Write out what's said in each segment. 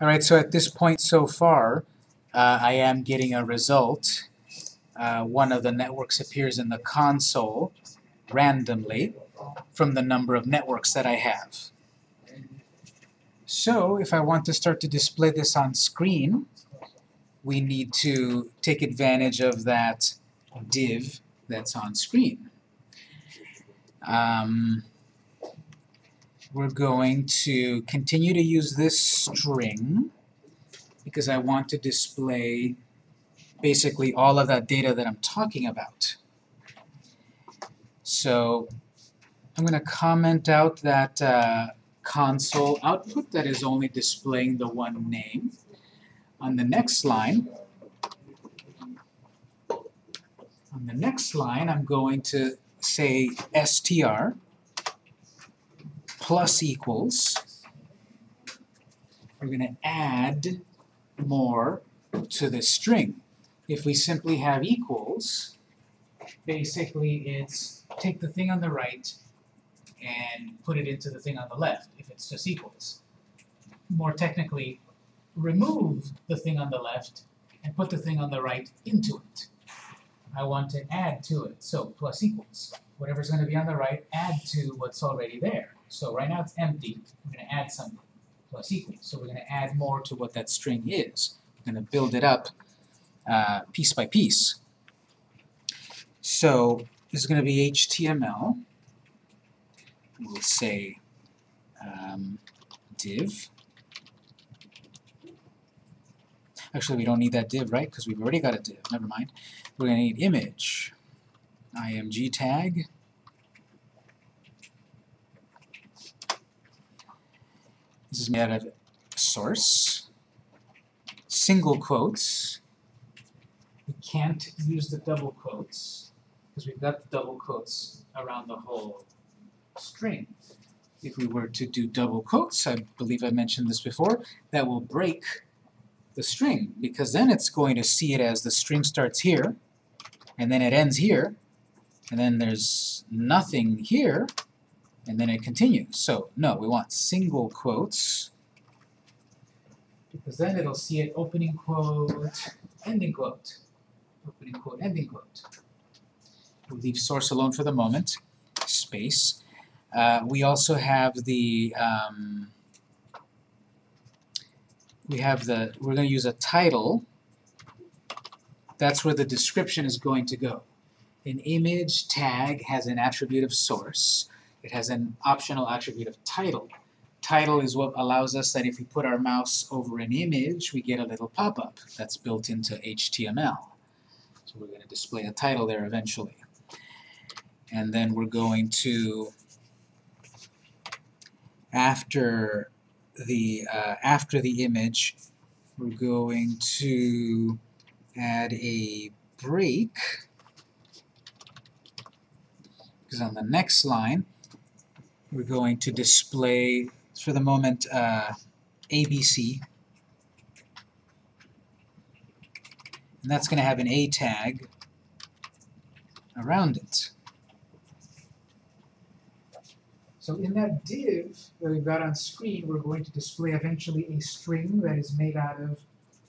All right, so at this point so far, uh, I am getting a result. Uh, one of the networks appears in the console randomly from the number of networks that I have. So if I want to start to display this on screen, we need to take advantage of that div that's on screen. Um, we're going to continue to use this string because I want to display basically all of that data that I'm talking about. So I'm going to comment out that uh, console output that is only displaying the one name. On the next line, on the next line, I'm going to say str plus equals. We're going to add more to the string. If we simply have equals, basically it's take the thing on the right and put it into the thing on the left, if it's just equals. More technically, remove the thing on the left and put the thing on the right into it. I want to add to it, so plus equals. Whatever's going to be on the right, add to what's already there. So right now it's empty, we're going to add something, plus equals. So we're going to add more to what that string is. We're going to build it up uh, piece by piece. So this is going to be HTML. We'll say um, div Actually, we don't need that div, right? Because we've already got a div. Never mind. We're going to need image, img tag. This is made out of source, single quotes. We can't use the double quotes because we've got the double quotes around the whole string. If we were to do double quotes, I believe I mentioned this before, that will break the string, because then it's going to see it as the string starts here, and then it ends here, and then there's nothing here, and then it continues. So, no, we want single quotes, because then it'll see it opening quote, ending quote, opening quote, ending quote. We'll leave source alone for the moment, space. Uh, we also have the um, we have the, we're going to use a title. That's where the description is going to go. An image tag has an attribute of source. It has an optional attribute of title. Title is what allows us that if we put our mouse over an image, we get a little pop-up that's built into HTML. So we're going to display a title there eventually. And then we're going to, after the uh, after the image, we're going to add a break because on the next line we're going to display for the moment uh, ABC and that's going to have an A tag around it. So in that div that we've got on screen, we're going to display eventually a string that is made out of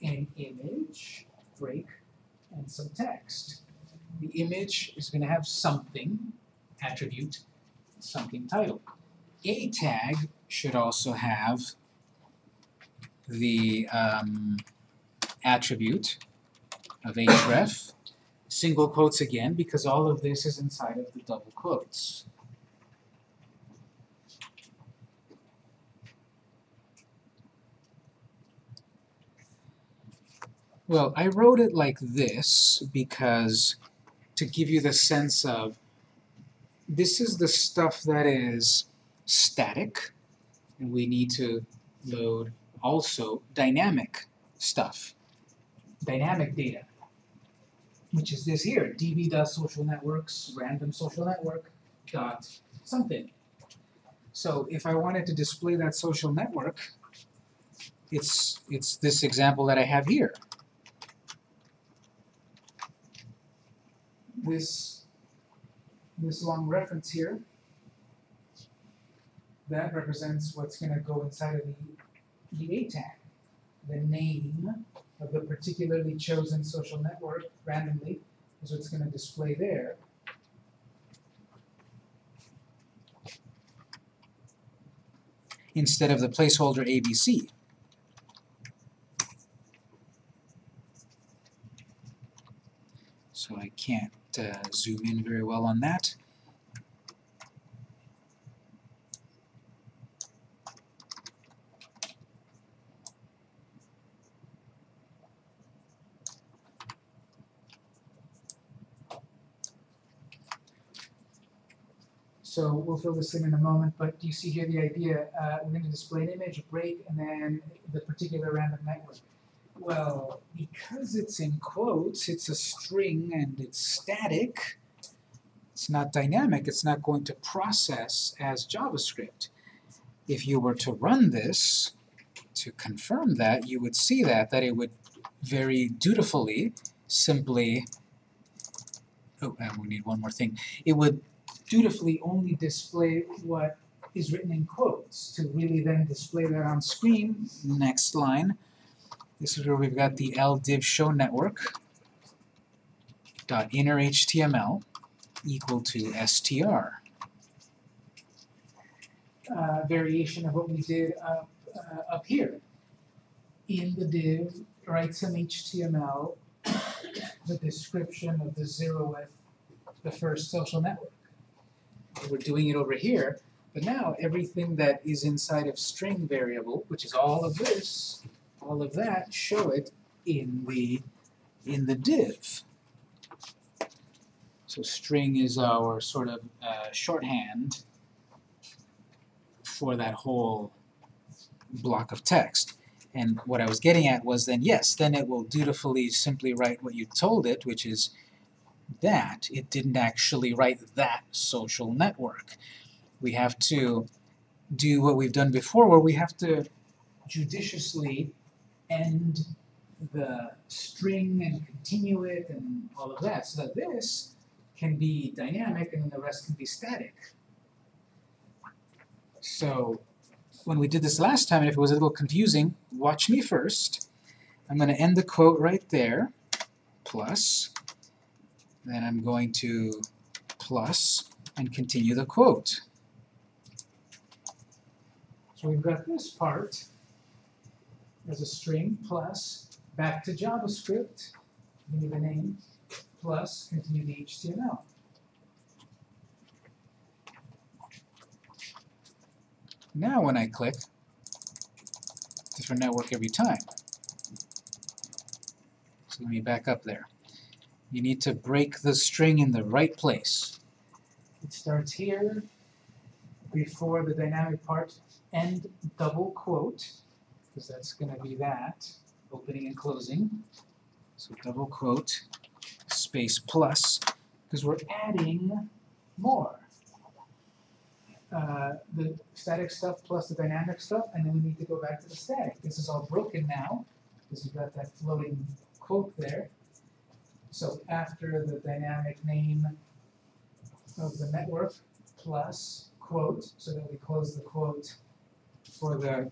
an image, break, and some text. The image is going to have something, attribute, something title. A tag should also have the um, attribute of href, single quotes again, because all of this is inside of the double quotes. Well, I wrote it like this because to give you the sense of this is the stuff that is static, and we need to load also dynamic stuff, dynamic data, which is this here, db.socialnetworks, random social network dot something. So if I wanted to display that social network, it's, it's this example that I have here. this, this long reference here, that represents what's going to go inside of the, the A tag. the name of the particularly chosen social network randomly is what's going to display there. Instead of the placeholder ABC. So I can't uh, zoom in very well on that. So we'll fill this in in a moment, but do you see here the idea? Uh, we're going to display an image, a break, and then the particular random network. Well, because it's in quotes, it's a string and it's static, it's not dynamic, it's not going to process as JavaScript. If you were to run this, to confirm that, you would see that, that it would very dutifully simply, oh, and we need one more thing, it would dutifully only display what is written in quotes to really then display that on screen. Next line. This is where we've got the ldiv show network dot inner HTML equal to str. Uh, variation of what we did up, uh, up here. In the div, write some HTML, the description of the zeroth, the first social network we're doing it over here, but now everything that is inside of string variable, which is all of this, all of that, show it in the in the div. So string is our sort of uh, shorthand for that whole block of text. And what I was getting at was then, yes, then it will dutifully simply write what you told it, which is that. It didn't actually write that social network. We have to do what we've done before, where we have to judiciously end the string and continue it and all of that, so that this can be dynamic and then the rest can be static. So when we did this last time, if it was a little confusing, watch me first. I'm going to end the quote right there, plus then I'm going to plus and continue the quote. So we've got this part as a string plus back to JavaScript, give me the name, plus continue the HTML. Now when I click, different network every time. So let me back up there. You need to break the string in the right place. It starts here, before the dynamic part, end double quote, because that's going to be that, opening and closing. So double quote, space plus, because we're adding more. Uh, the static stuff plus the dynamic stuff, and then we need to go back to the static. This is all broken now, because you've got that floating quote there. So after the dynamic name of the network plus quote, so that we close the quote for the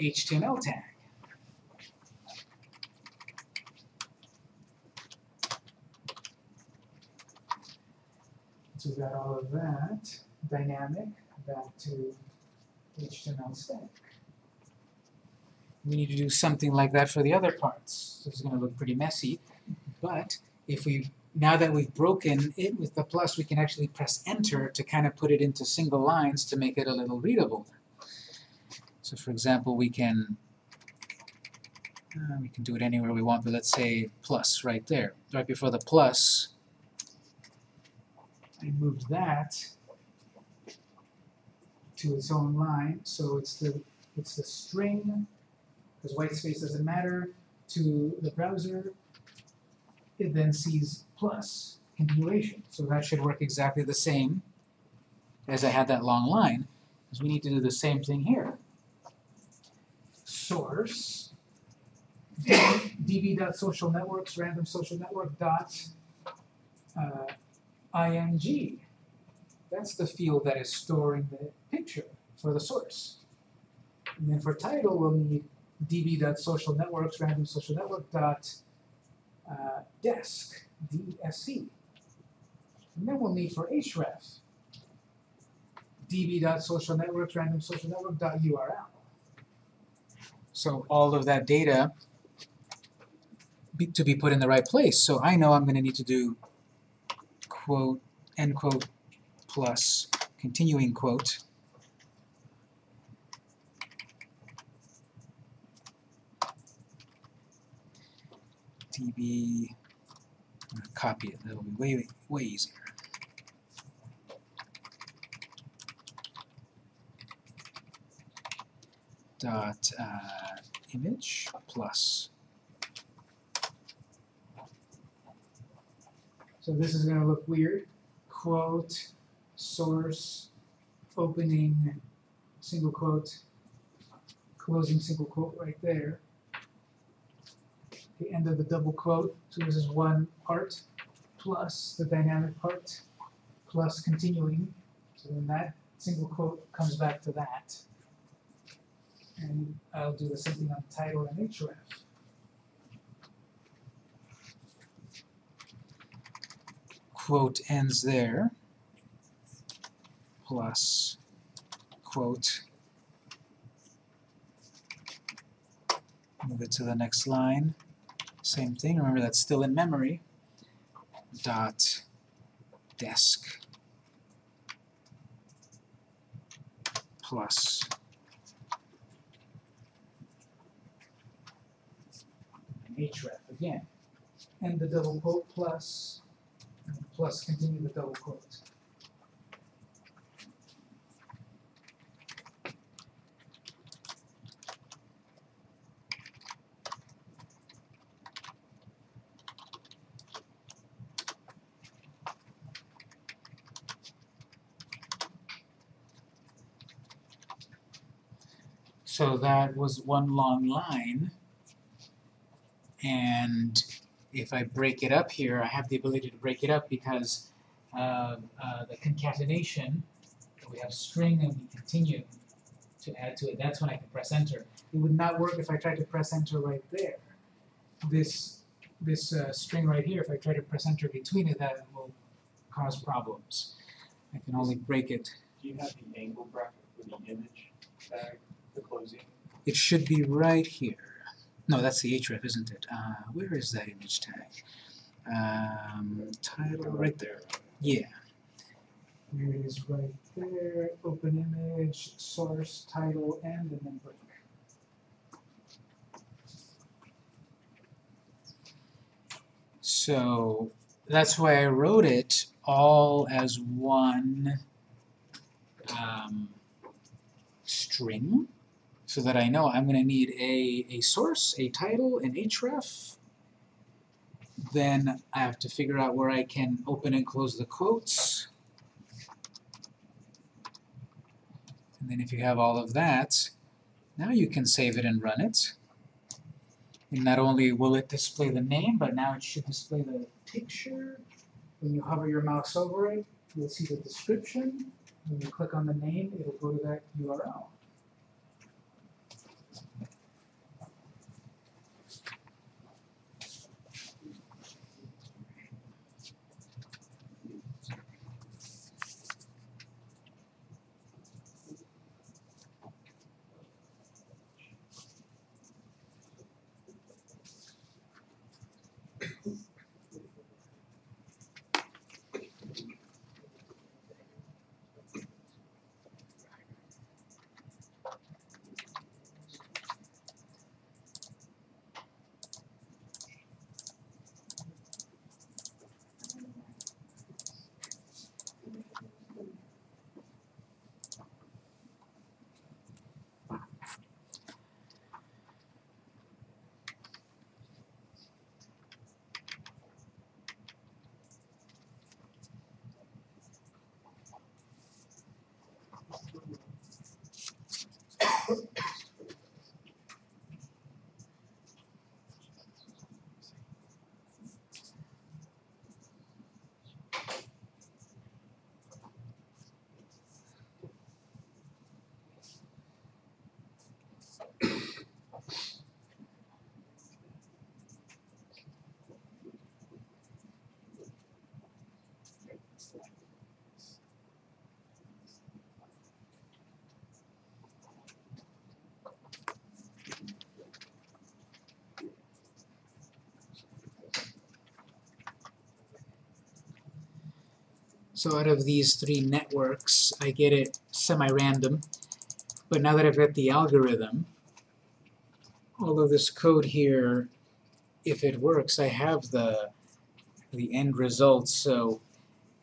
HTML tag. So we've got all of that dynamic back to HTML static. We need to do something like that for the other parts. So it's going to look pretty messy. But if we now that we've broken it with the plus, we can actually press enter to kind of put it into single lines to make it a little readable. So for example, we can uh, we can do it anywhere we want, but let's say plus right there. Right before the plus, I moved that to its own line, so it's the it's the string, because white space doesn't matter, to the browser, it then sees plus continuation. So that should work exactly the same as I had that long line, because we need to do the same thing here. Source db.socialnetworks random social network dot uh, ing. That's the field that is storing the picture for the source. And then for title, we'll need db.social networks, random social network dot uh, desk, DSC. And then we'll need for href, db.socialnetworks, random social network dot URL. So all of that data be, to be put in the right place. So I know I'm going to need to do quote, end quote, plus continuing quote. db, I'm gonna copy it, that'll be way, way easier. Dot uh, image plus. So this is gonna look weird. Quote, source, opening, single quote, closing single quote right there the end of the double quote, so this is one part, plus the dynamic part, plus continuing, so then that single quote comes back to that. And I'll do the same thing on title and href. Quote ends there, plus quote move it to the next line. Same thing, remember that's still in memory. Dot desk plus href again. And the double quote plus, plus continue the double quote. So that was one long line. And if I break it up here, I have the ability to break it up because uh, uh, the concatenation, we have string and we continue to add to it. That's when I can press enter. It would not work if I tried to press enter right there. This this uh, string right here, if I try to press enter between it, that will cause problems. I can only break it. Do you have the angle bracket for the image tag, the closing? It should be right here. No, that's the href, isn't it? Uh, where is that image tag? Um, title, right there. Yeah. Here it is right there, open image, source, title, and then break. So that's why I wrote it all as one um, string so that I know I'm going to need a, a source, a title, an href. Then I have to figure out where I can open and close the quotes. And then if you have all of that, now you can save it and run it. And not only will it display the name, but now it should display the picture. When you hover your mouse over it, you'll see the description. When you click on the name, it'll go to that URL. So out of these three networks, I get it semi-random. But now that I've got the algorithm, all of this code here, if it works, I have the the end result. So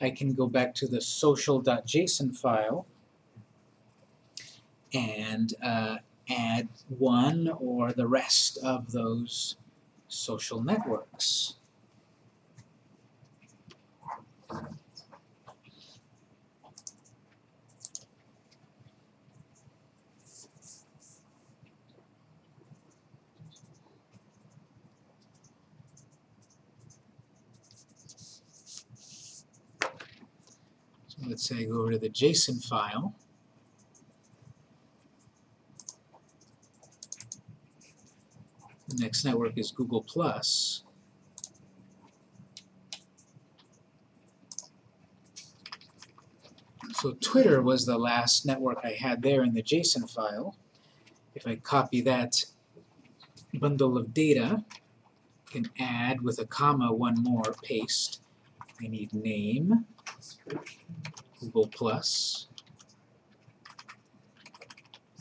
I can go back to the social.json file and uh, add one or the rest of those social networks. Let's say go over to the JSON file. The next network is Google Plus. So Twitter was the last network I had there in the JSON file. If I copy that bundle of data, I can add with a comma one more, paste. I need name, Google Plus.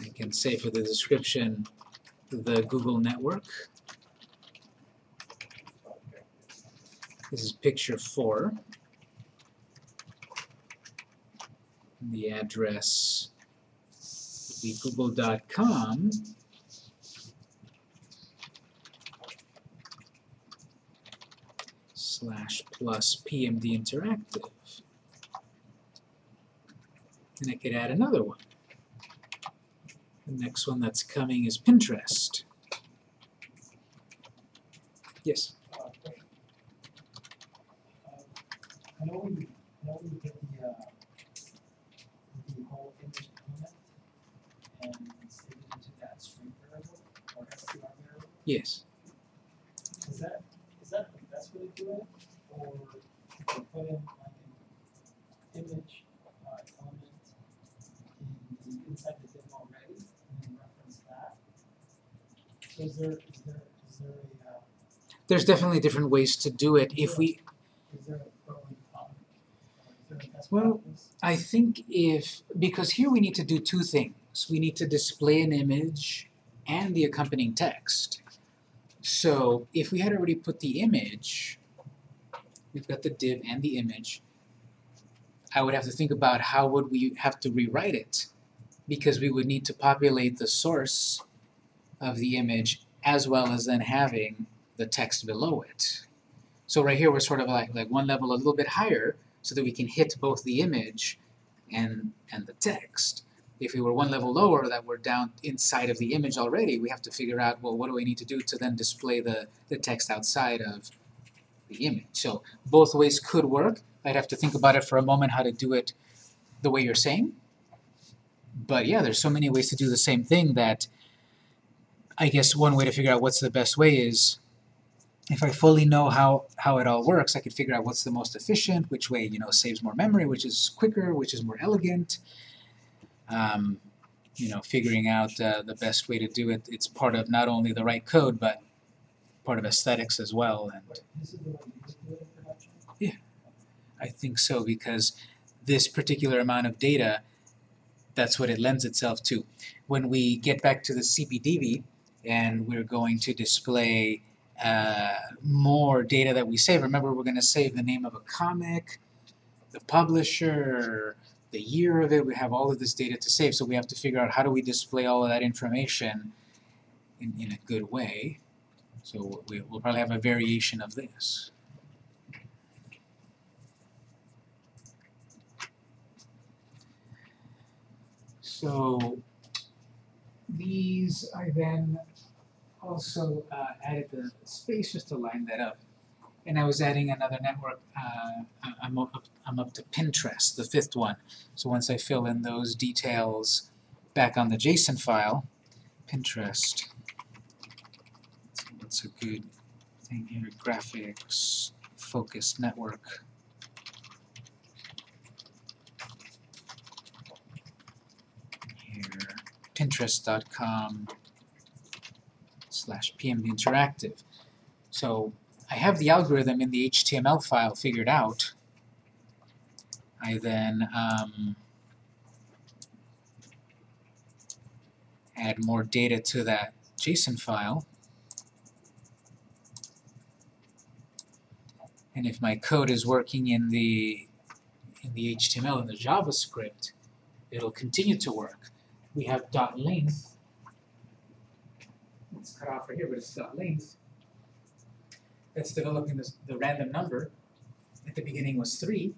I can say for the description the Google network. This is picture four. The address would be google.com slash plus PMD Interactive. And I could add another one. The next one that's coming is Pinterest. Yes? Uh. Um, I know we, I know we get the, uh, the whole image element and it into that string variable or str variable. Yes. Is that, is that the best way to do it? Or if we put in like an image, uh, element in the, inside the div already and then reference that? So is there, is there, is there a, uh, There's definitely different ways to do it. If we, is there a is there a Well? I think if, because here we need to do two things. We need to display an image and the accompanying text. So if we had already put the image, we've got the div and the image, I would have to think about how would we have to rewrite it because we would need to populate the source of the image as well as then having the text below it. So right here we're sort of like, like one level a little bit higher so that we can hit both the image and, and the text. If we were one level lower that we're down inside of the image already, we have to figure out, well, what do we need to do to then display the, the text outside of the image. So both ways could work. I'd have to think about it for a moment how to do it the way you're saying. But yeah, there's so many ways to do the same thing that I guess one way to figure out what's the best way is if I fully know how, how it all works, I could figure out what's the most efficient, which way, you know, saves more memory, which is quicker, which is more elegant. Um, you know, figuring out uh, the best way to do it, it's part of not only the right code, but part of aesthetics as well. And production? I think so because this particular amount of data, that's what it lends itself to. When we get back to the CPDB and we're going to display uh, more data that we save, remember we're going to save the name of a comic, the publisher, the year of it, we have all of this data to save, so we have to figure out how do we display all of that information in, in a good way. So we, we'll probably have a variation of this. So these I then also uh, added the space just to line that up. And I was adding another network, uh, I- I'm, up, I'm up to Pinterest, the fifth one. So once I fill in those details back on the JSON file, Pinterest, what's a good thing here, graphics, focused network. here, pinterest.com slash pmd interactive. So I have the algorithm in the HTML file figured out. I then um, add more data to that JSON file. And if my code is working in the in the HTML and the JavaScript, it'll continue to work. We have dot length. It's cut off right here, but it's dot length. That's developing this, the random number. At the beginning was three,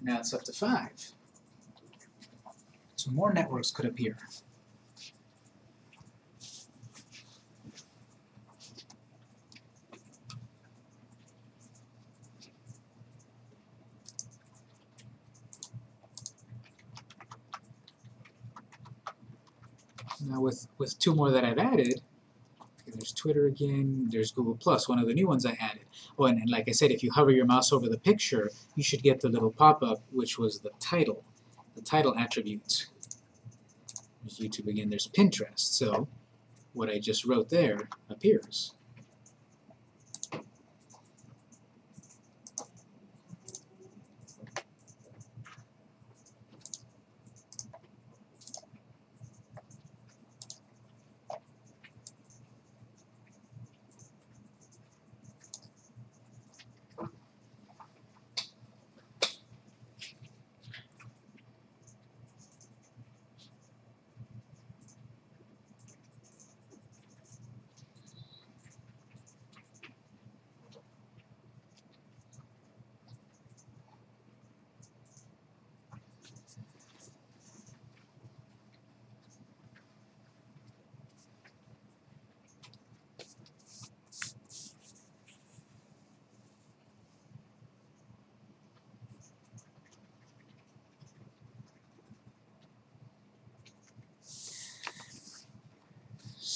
now it's up to five. So more networks could appear. Now with, with two more that I've added, there's Twitter again, there's Google Plus, one of the new ones I added. Oh, and, and like I said, if you hover your mouse over the picture, you should get the little pop-up, which was the title, the title attribute. There's YouTube again, there's Pinterest, so what I just wrote there appears.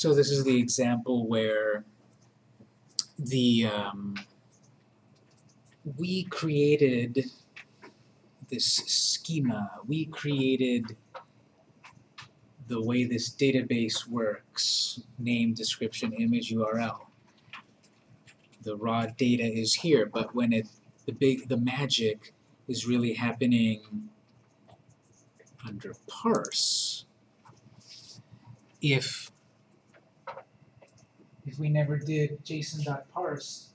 So this is the example where the um, we created this schema. We created the way this database works, name, description, image, URL. The raw data is here, but when it the big the magic is really happening under parse. If if we never did JSON.parse,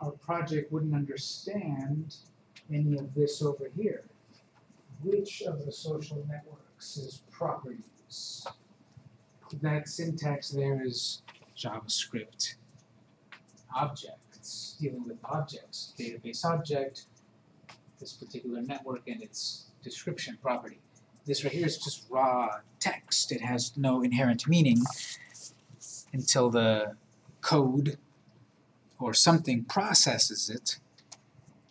our project wouldn't understand any of this over here. Which of the social networks is properties? That syntax there is JavaScript objects, dealing with objects, database object, this particular network and its description property. This right here is just raw text. It has no inherent meaning until the code or something processes it,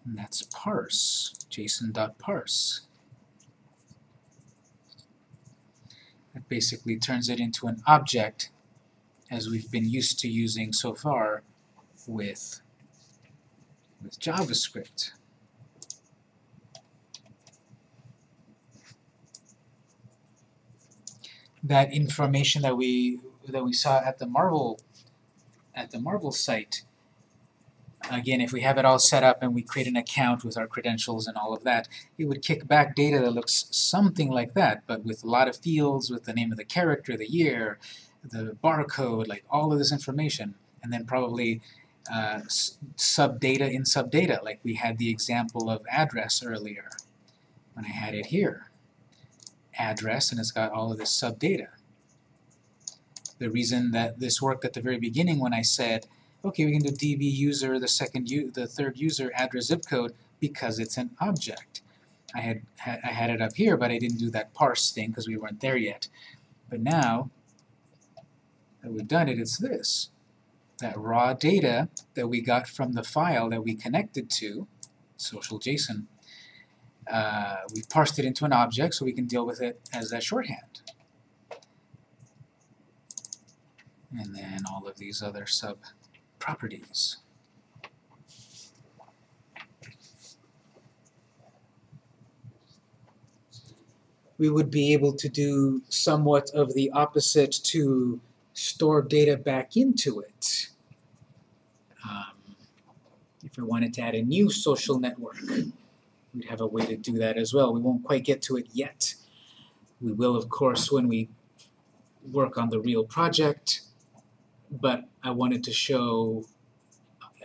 and that's parse, json.parse. That basically turns it into an object as we've been used to using so far with, with JavaScript. That information that we that we saw at the Marvel at the Marvel site. Again, if we have it all set up and we create an account with our credentials and all of that, it would kick back data that looks something like that, but with a lot of fields, with the name of the character, the year, the barcode, like all of this information, and then probably uh, sub-data in sub-data, like we had the example of address earlier, when I had it here. Address, and it's got all of this sub-data the reason that this worked at the very beginning when I said, okay, we can do db user, the second the third user address zip code, because it's an object. I had, ha I had it up here, but I didn't do that parse thing because we weren't there yet. But now that we've done it, it's this. That raw data that we got from the file that we connected to, social JSON, uh, we've parsed it into an object so we can deal with it as that shorthand. And then all of these other sub-properties. We would be able to do somewhat of the opposite to store data back into it. Um, if we wanted to add a new social network, we'd have a way to do that as well. We won't quite get to it yet. We will, of course, when we work on the real project, but I wanted to show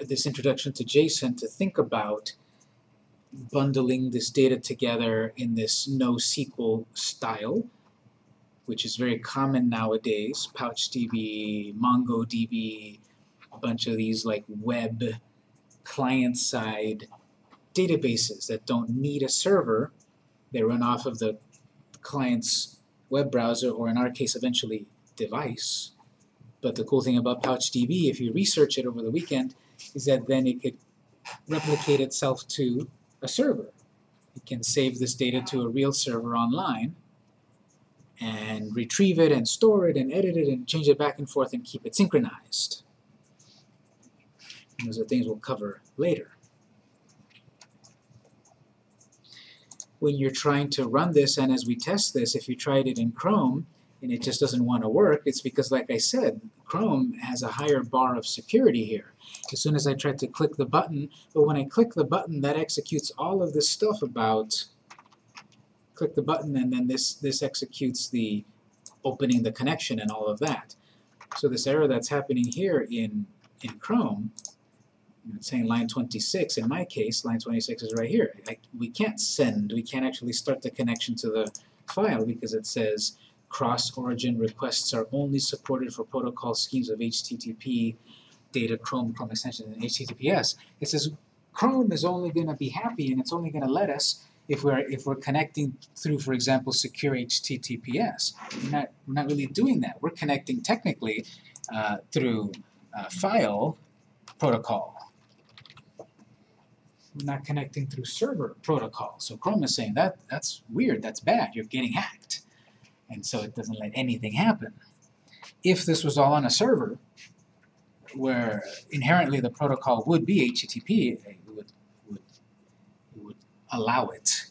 this introduction to JSON to think about bundling this data together in this NoSQL style, which is very common nowadays. PouchDB, MongoDB, a bunch of these like web client-side databases that don't need a server. They run off of the client's web browser, or in our case, eventually device. But the cool thing about PouchDB, if you research it over the weekend, is that then it could replicate itself to a server. It can save this data to a real server online and retrieve it and store it and edit it and change it back and forth and keep it synchronized. And those are things we'll cover later. When you're trying to run this and as we test this, if you tried it in Chrome and it just doesn't want to work, it's because like I said, Chrome has a higher bar of security here. As soon as I try to click the button, but when I click the button that executes all of this stuff about click the button and then this this executes the opening the connection and all of that. So this error that's happening here in in Chrome, it's saying line 26. In my case, line 26 is right here. I, we can't send. We can't actually start the connection to the file because it says cross-origin requests are only supported for protocol schemes of HTTP, data, Chrome, Chrome extension, and HTTPS. It says Chrome is only going to be happy and it's only going to let us if we're if we're connecting through, for example, secure HTTPS. We're not we're not really doing that. We're connecting technically uh, through uh, file protocol. We're not connecting through server protocol. So Chrome is saying that that's weird. That's bad. You're getting hacked, and so it doesn't let anything happen. If this was all on a server, where inherently the protocol would be HTTP, it would, would, would allow it.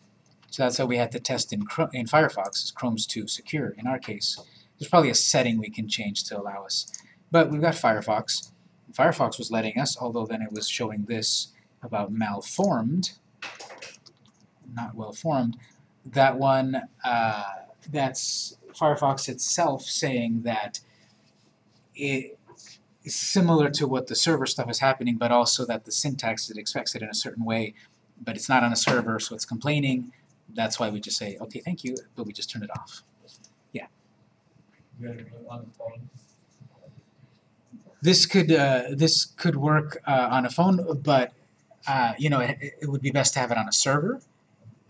So that's how we had to test in, Chrome, in Firefox, is Chrome's too secure in our case. There's probably a setting we can change to allow us. But we've got Firefox. Firefox was letting us, although then it was showing this about malformed, not well formed. That one, uh, that's Firefox itself saying that it is similar to what the server stuff is happening, but also that the syntax it expects it in a certain way, but it's not on a server, so it's complaining. That's why we just say, okay, thank you, but we just turn it off. You gotta do it on the phone. This could uh, this could work uh, on a phone, but uh, you know it, it would be best to have it on a server.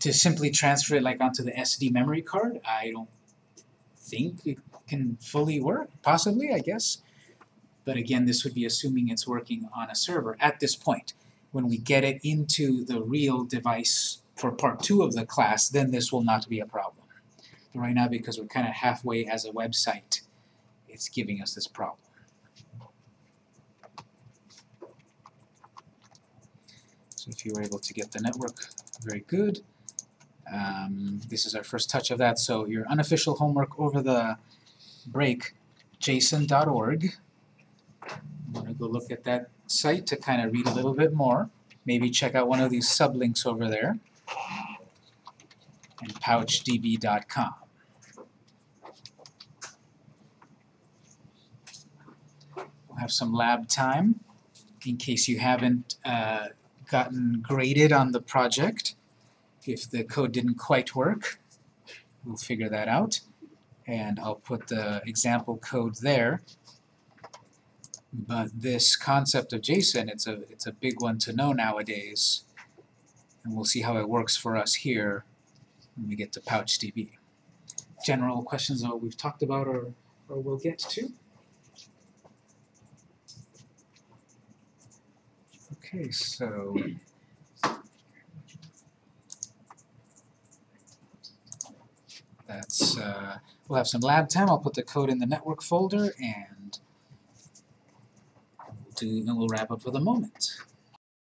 To simply transfer it like onto the SD memory card, I don't think it can fully work. Possibly, I guess. But again, this would be assuming it's working on a server at this point. When we get it into the real device for part two of the class, then this will not be a problem. But right now, because we're kind of halfway as a website, it's giving us this problem. So if you were able to get the network, very good. Um, this is our first touch of that. So your unofficial homework over the break, json.org. I'm going to go look at that site to kind of read a little bit more. Maybe check out one of these sublinks over there. And pouchdb.com. We'll have some lab time in case you haven't uh, gotten graded on the project. If the code didn't quite work, we'll figure that out. And I'll put the example code there. But this concept of JSON, it's a, it's a big one to know nowadays. And we'll see how it works for us here when we get to PouchDB. General questions on what we've talked about or, or we'll get to? Okay, so that's uh, we'll have some lab time. I'll put the code in the network folder and do and we'll wrap up for the moment.